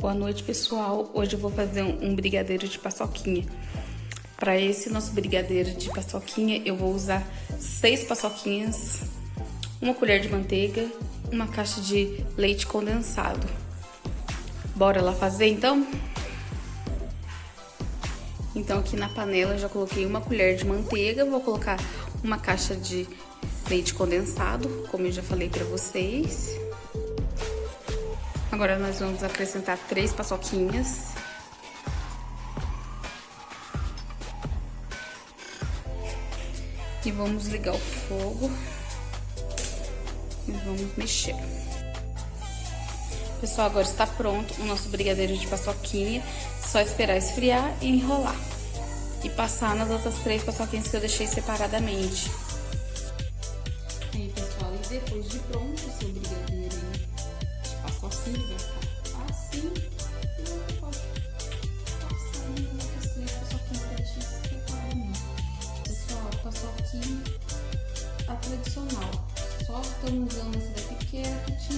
Boa noite, pessoal. Hoje eu vou fazer um brigadeiro de paçoquinha. Para esse nosso brigadeiro de paçoquinha, eu vou usar seis paçoquinhas, uma colher de manteiga, uma caixa de leite condensado. Bora lá fazer, então? Então, aqui na panela já coloquei uma colher de manteiga, vou colocar uma caixa de leite condensado, como eu já falei pra vocês. Agora nós vamos acrescentar três paçoquinhas. E vamos ligar o fogo. E vamos mexer. Pessoal, agora está pronto o nosso brigadeiro de paçoquinha. Só esperar esfriar e enrolar. E passar nas outras três paçoquinhas que eu deixei separadamente. Aí, pessoal, e depois de pronto o brigadeiro Pessoal, paçoquinha a tradicional. Só estamos usando essa daqui porque era que tinha